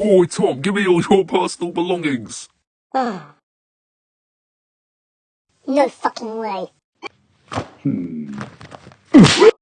Oi, Tom, give me all your personal belongings. Ah. No fucking way. Hmm.